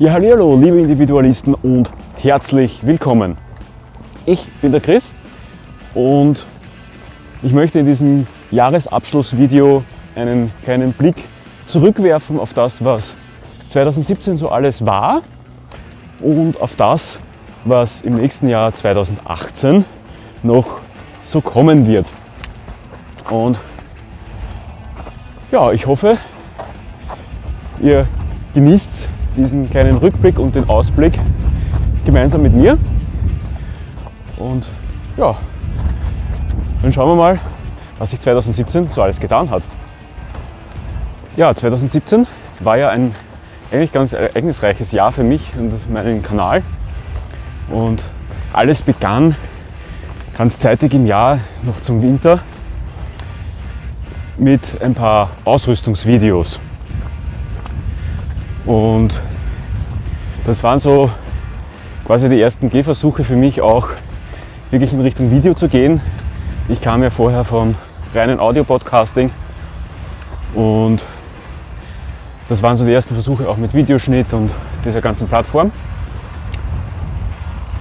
Ja, hallo, liebe Individualisten und herzlich willkommen. Ich bin der Chris und ich möchte in diesem Jahresabschlussvideo einen kleinen Blick zurückwerfen auf das, was 2017 so alles war und auf das, was im nächsten Jahr 2018 noch so kommen wird. Und ja, ich hoffe, ihr genießt diesen kleinen Rückblick und den Ausblick gemeinsam mit mir. Und ja, dann schauen wir mal, was sich 2017 so alles getan hat. Ja, 2017 war ja ein eigentlich ganz ereignisreiches Jahr für mich und meinen Kanal. Und alles begann ganz zeitig im Jahr, noch zum Winter, mit ein paar Ausrüstungsvideos. Und das waren so quasi die ersten Gehversuche für mich auch wirklich in Richtung Video zu gehen. Ich kam ja vorher vom reinen Audio-Podcasting und das waren so die ersten Versuche auch mit Videoschnitt und dieser ganzen Plattform.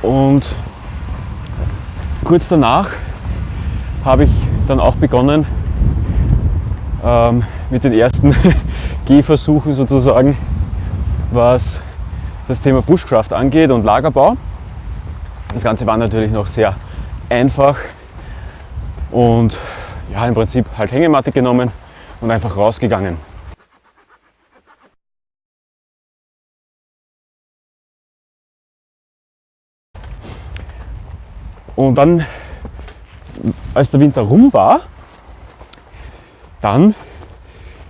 Und kurz danach habe ich dann auch begonnen ähm, mit den ersten Gehversuchen sozusagen, was das Thema Bushcraft angeht und Lagerbau. Das Ganze war natürlich noch sehr einfach und ja, im Prinzip halt Hängematte genommen und einfach rausgegangen. Und dann, als der Winter rum war, dann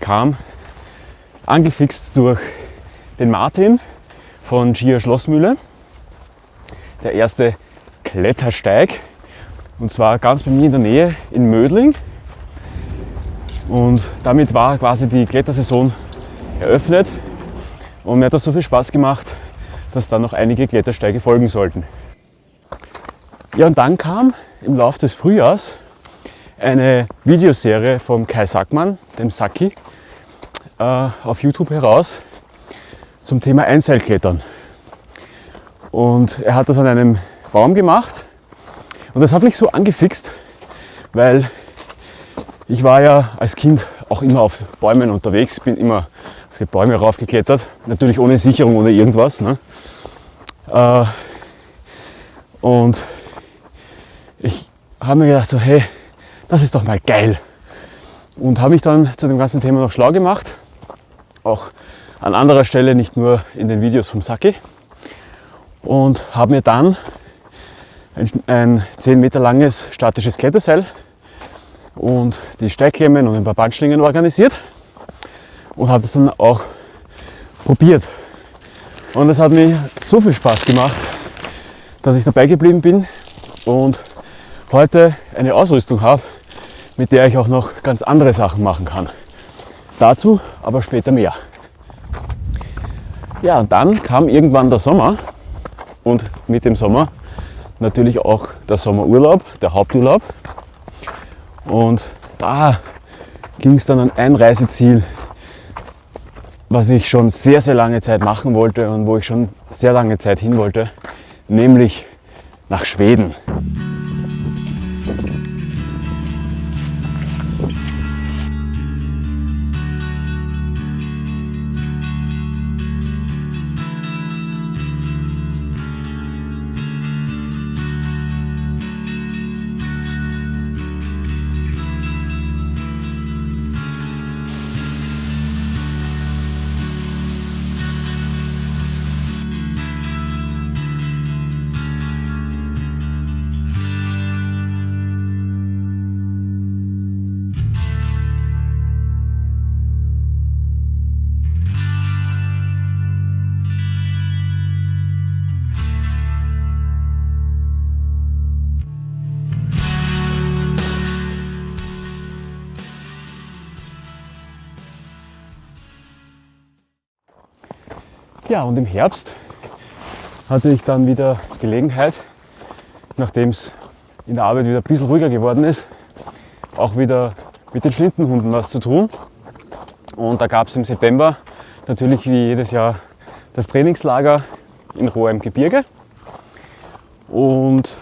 kam angefixt durch den Martin von Gia Schlossmühle. Der erste Klettersteig und zwar ganz bei mir in der Nähe in Mödling. Und damit war quasi die Klettersaison eröffnet. Und mir hat das so viel Spaß gemacht, dass dann noch einige Klettersteige folgen sollten. Ja, und dann kam im Laufe des Frühjahrs eine Videoserie vom Kai Sackmann, dem Saki, äh, auf YouTube heraus zum Thema Einseilklettern. Und er hat das an einem Baum gemacht und das hat mich so angefixt, weil ich war ja als Kind auch immer auf Bäumen unterwegs, bin immer auf die Bäume raufgeklettert, natürlich ohne Sicherung, ohne irgendwas. Ne? Äh, und ich habe mir gedacht, so, hey, das ist doch mal geil. Und habe mich dann zu dem ganzen Thema noch schlau gemacht. Auch an anderer Stelle, nicht nur in den Videos vom Saki. Und habe mir dann ein, ein 10 Meter langes statisches Kletterseil und die Steigklemmen und ein paar Bandschlingen organisiert und habe das dann auch probiert. Und es hat mir so viel Spaß gemacht, dass ich dabei geblieben bin und heute eine Ausrüstung habe, mit der ich auch noch ganz andere Sachen machen kann. Dazu aber später mehr. Ja, und dann kam irgendwann der Sommer und mit dem Sommer natürlich auch der Sommerurlaub, der Haupturlaub. Und da ging es dann an ein Reiseziel, was ich schon sehr, sehr lange Zeit machen wollte und wo ich schon sehr lange Zeit hin wollte, nämlich nach Schweden. Ja, und im Herbst hatte ich dann wieder Gelegenheit, nachdem es in der Arbeit wieder ein bisschen ruhiger geworden ist, auch wieder mit den Schlindenhunden was zu tun. Und da gab es im September natürlich wie jedes Jahr das Trainingslager in Rohr im Gebirge und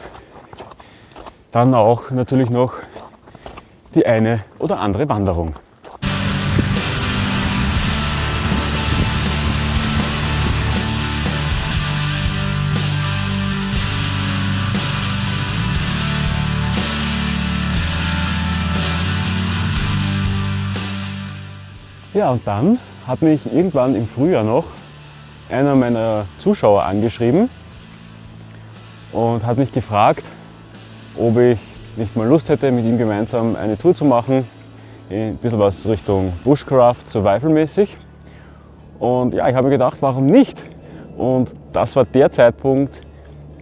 dann auch natürlich noch die eine oder andere Wanderung. Ja, und dann hat mich irgendwann im Frühjahr noch einer meiner Zuschauer angeschrieben und hat mich gefragt, ob ich nicht mal Lust hätte, mit ihm gemeinsam eine Tour zu machen, ein bisschen was Richtung Bushcraft, Survival-mäßig. Und ja, ich habe mir gedacht, warum nicht? Und das war der Zeitpunkt,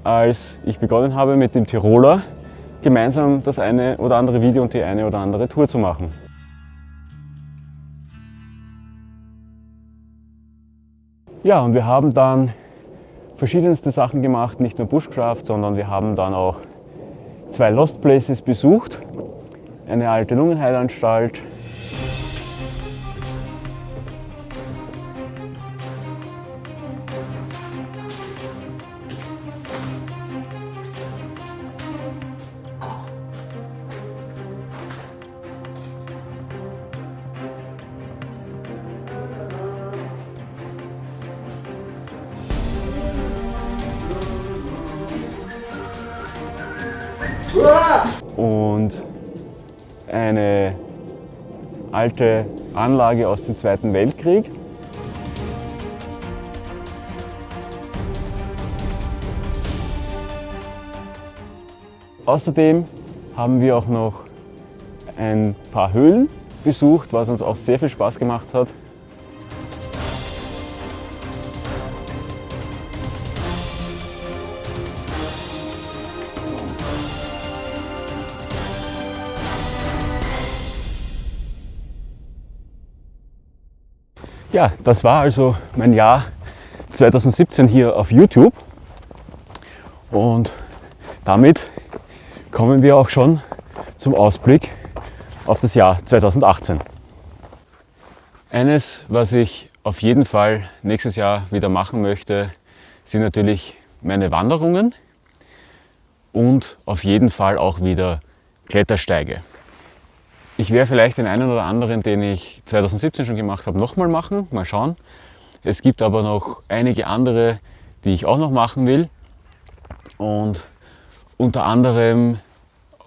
als ich begonnen habe, mit dem Tiroler gemeinsam das eine oder andere Video und die eine oder andere Tour zu machen. Ja, und wir haben dann verschiedenste Sachen gemacht, nicht nur Bushcraft, sondern wir haben dann auch zwei Lost Places besucht, eine alte Lungenheilanstalt, eine alte Anlage aus dem Zweiten Weltkrieg. Außerdem haben wir auch noch ein paar Höhlen besucht, was uns auch sehr viel Spaß gemacht hat. Ja, das war also mein Jahr 2017 hier auf YouTube und damit kommen wir auch schon zum Ausblick auf das Jahr 2018. Eines, was ich auf jeden Fall nächstes Jahr wieder machen möchte, sind natürlich meine Wanderungen und auf jeden Fall auch wieder Klettersteige. Ich werde vielleicht den einen oder anderen, den ich 2017 schon gemacht habe, nochmal machen. Mal schauen. Es gibt aber noch einige andere, die ich auch noch machen will. Und unter anderem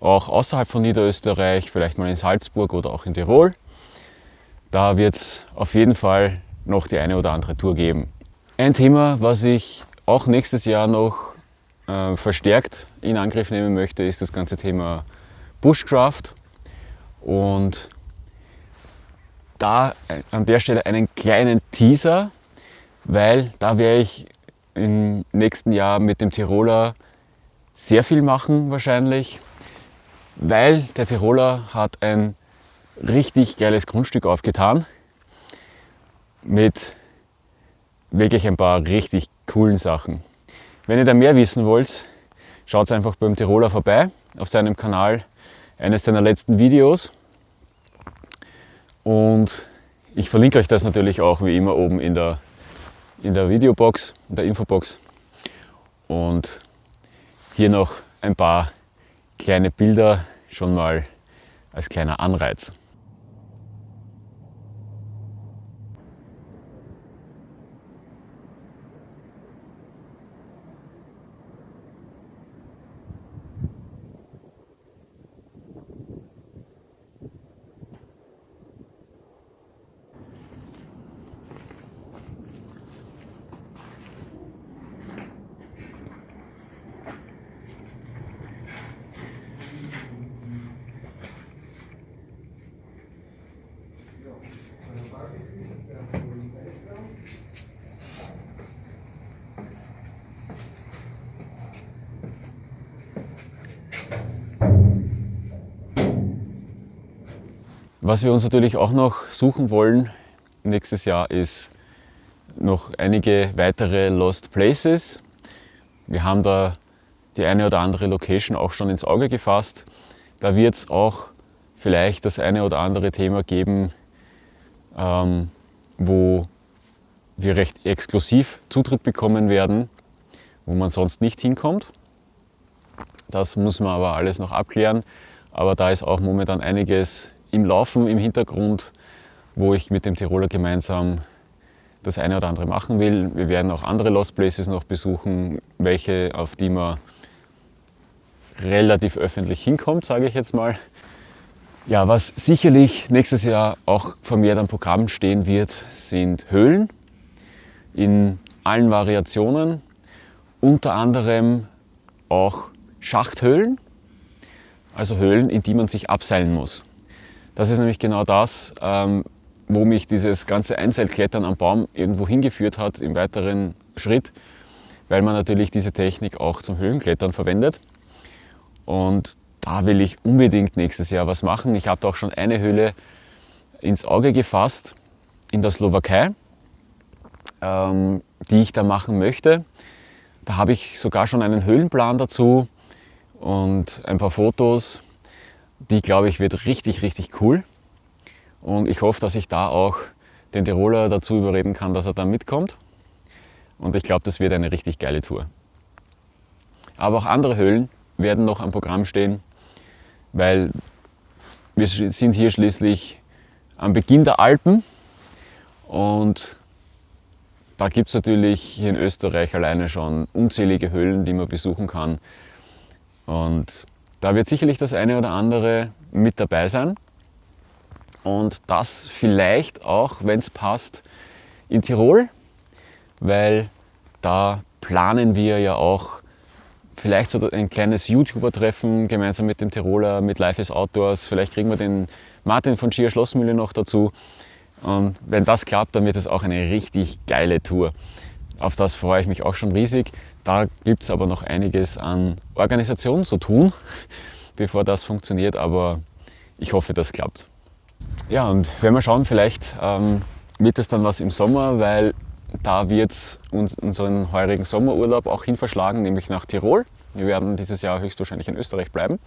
auch außerhalb von Niederösterreich, vielleicht mal in Salzburg oder auch in Tirol. Da wird es auf jeden Fall noch die eine oder andere Tour geben. Ein Thema, was ich auch nächstes Jahr noch äh, verstärkt in Angriff nehmen möchte, ist das ganze Thema Bushcraft. Und da äh, an der Stelle einen kleinen Teaser, weil da werde ich im nächsten Jahr mit dem Tiroler sehr viel machen wahrscheinlich, weil der Tiroler hat ein richtig geiles Grundstück aufgetan mit wirklich ein paar richtig coolen Sachen. Wenn ihr da mehr wissen wollt, schaut einfach beim Tiroler vorbei auf seinem Kanal eines seiner letzten Videos. Und ich verlinke euch das natürlich auch wie immer oben in der, in der Videobox, in der Infobox. Und hier noch ein paar kleine Bilder schon mal als kleiner Anreiz. Was wir uns natürlich auch noch suchen wollen nächstes Jahr ist noch einige weitere Lost Places. Wir haben da die eine oder andere Location auch schon ins Auge gefasst. Da wird es auch vielleicht das eine oder andere Thema geben, ähm, wo wir recht exklusiv Zutritt bekommen werden, wo man sonst nicht hinkommt. Das muss man aber alles noch abklären. Aber da ist auch momentan einiges im Laufen, im Hintergrund, wo ich mit dem Tiroler gemeinsam das eine oder andere machen will. Wir werden auch andere Lost Places noch besuchen, welche, auf die man relativ öffentlich hinkommt, sage ich jetzt mal. Ja, was sicherlich nächstes Jahr auch vermehrt am Programm stehen wird, sind Höhlen in allen Variationen, unter anderem auch Schachthöhlen, also Höhlen, in die man sich abseilen muss. Das ist nämlich genau das, ähm, wo mich dieses ganze Einseilklettern am Baum irgendwo hingeführt hat im weiteren Schritt, weil man natürlich diese Technik auch zum Höhlenklettern verwendet. Und da will ich unbedingt nächstes Jahr was machen. Ich habe auch schon eine Höhle ins Auge gefasst in der Slowakei, ähm, die ich da machen möchte. Da habe ich sogar schon einen Höhlenplan dazu und ein paar Fotos. Die, glaube ich, wird richtig, richtig cool. Und ich hoffe, dass ich da auch den Tiroler dazu überreden kann, dass er da mitkommt. Und ich glaube, das wird eine richtig geile Tour. Aber auch andere Höhlen werden noch am Programm stehen, weil wir sind hier schließlich am Beginn der Alpen und da gibt es natürlich hier in Österreich alleine schon unzählige Höhlen, die man besuchen kann. Und da wird sicherlich das eine oder andere mit dabei sein. Und das vielleicht auch, wenn es passt, in Tirol, weil da planen wir ja auch vielleicht so ein kleines YouTuber-Treffen gemeinsam mit dem Tiroler, mit Life is Outdoors. Vielleicht kriegen wir den Martin von Schier Schlossmühle noch dazu. Und wenn das klappt, dann wird es auch eine richtig geile Tour. Auf das freue ich mich auch schon riesig. Da gibt es aber noch einiges an Organisation zu tun, bevor das funktioniert, aber ich hoffe, das klappt. Ja, und wenn wir schauen, vielleicht ähm, wird es dann was im Sommer, weil da wird es uns unseren heurigen Sommerurlaub auch hin verschlagen, nämlich nach Tirol. Wir werden dieses Jahr höchstwahrscheinlich in Österreich bleiben.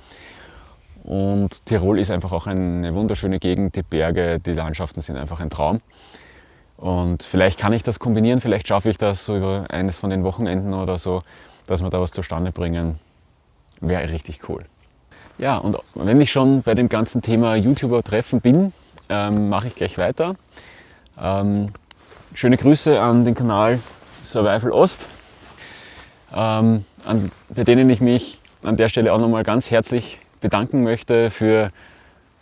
Und Tirol ist einfach auch eine wunderschöne Gegend, die Berge, die Landschaften sind einfach ein Traum. Und vielleicht kann ich das kombinieren, vielleicht schaffe ich das so über eines von den Wochenenden oder so, dass wir da was zustande bringen. Wäre richtig cool. Ja, und wenn ich schon bei dem ganzen Thema YouTuber-Treffen bin, ähm, mache ich gleich weiter. Ähm, Schöne Grüße an den Kanal Survival Ost, ähm, an, bei denen ich mich an der Stelle auch nochmal ganz herzlich bedanken möchte für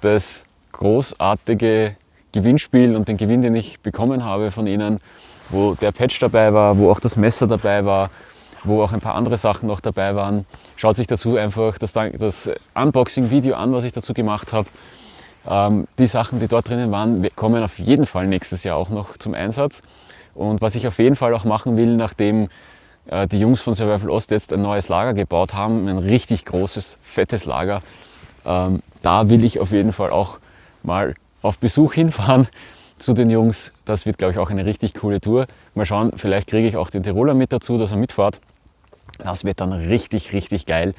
das großartige Gewinnspiel und den Gewinn, den ich bekommen habe von Ihnen, wo der Patch dabei war, wo auch das Messer dabei war, wo auch ein paar andere Sachen noch dabei waren. Schaut sich dazu einfach das, das Unboxing-Video an, was ich dazu gemacht habe. Ähm, die Sachen, die dort drinnen waren, kommen auf jeden Fall nächstes Jahr auch noch zum Einsatz. Und was ich auf jeden Fall auch machen will, nachdem äh, die Jungs von Survival Ost jetzt ein neues Lager gebaut haben, ein richtig großes, fettes Lager, ähm, da will ich auf jeden Fall auch mal auf Besuch hinfahren zu den Jungs. Das wird, glaube ich, auch eine richtig coole Tour. Mal schauen, vielleicht kriege ich auch den Tiroler mit dazu, dass er mitfährt. Das wird dann richtig, richtig geil.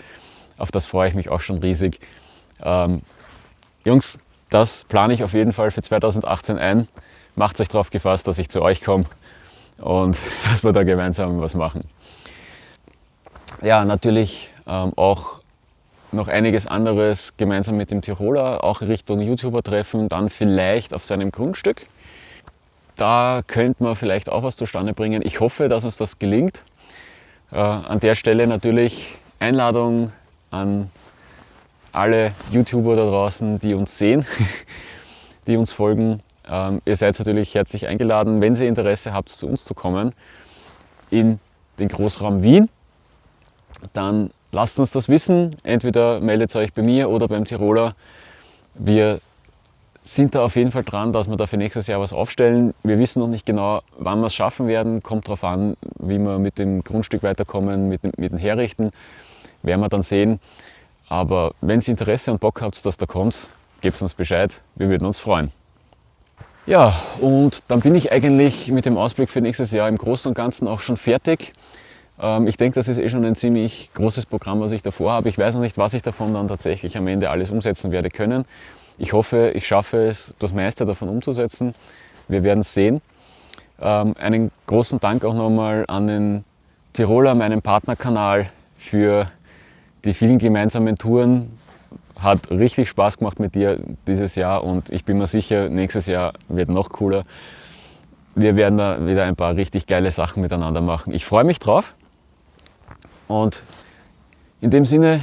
Auf das freue ich mich auch schon riesig. Ähm, Jungs, das plane ich auf jeden Fall für 2018 ein. Macht euch darauf gefasst, dass ich zu euch komme und dass wir da gemeinsam was machen. Ja, natürlich ähm, auch noch einiges anderes gemeinsam mit dem Tiroler, auch Richtung YouTuber-Treffen, dann vielleicht auf seinem Grundstück. Da könnte man vielleicht auch was zustande bringen. Ich hoffe, dass uns das gelingt. Äh, an der Stelle natürlich Einladung an alle YouTuber da draußen, die uns sehen, die uns folgen. Ähm, ihr seid natürlich herzlich eingeladen, wenn ihr Interesse habt, zu uns zu kommen in den Großraum Wien. Dann lasst uns das wissen. Entweder meldet euch bei mir oder beim Tiroler. Wir sind da auf jeden Fall dran, dass wir da für nächstes Jahr was aufstellen. Wir wissen noch nicht genau, wann wir es schaffen werden. Kommt darauf an, wie wir mit dem Grundstück weiterkommen, mit, mit dem Herrichten. Werden wir dann sehen. Aber wenn ihr Interesse und Bock habt, dass da kommt, gebt uns Bescheid, wir würden uns freuen. Ja, und dann bin ich eigentlich mit dem Ausblick für nächstes Jahr im Großen und Ganzen auch schon fertig. Ähm, ich denke, das ist eh schon ein ziemlich großes Programm, was ich davor habe. Ich weiß noch nicht, was ich davon dann tatsächlich am Ende alles umsetzen werde können. Ich hoffe, ich schaffe es, das meiste davon umzusetzen. Wir werden es sehen. Ähm, einen großen Dank auch nochmal an den Tiroler, meinen Partnerkanal, für die vielen gemeinsamen Touren. Hat richtig Spaß gemacht mit dir dieses Jahr und ich bin mir sicher, nächstes Jahr wird noch cooler. Wir werden da wieder ein paar richtig geile Sachen miteinander machen. Ich freue mich drauf und in dem Sinne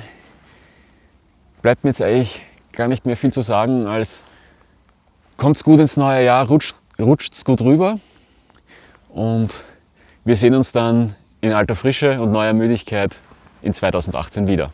bleibt mir jetzt eigentlich gar nicht mehr viel zu sagen als kommt's gut ins neue Jahr, rutscht, rutscht's gut rüber und wir sehen uns dann in alter Frische und neuer Müdigkeit in 2018 wieder.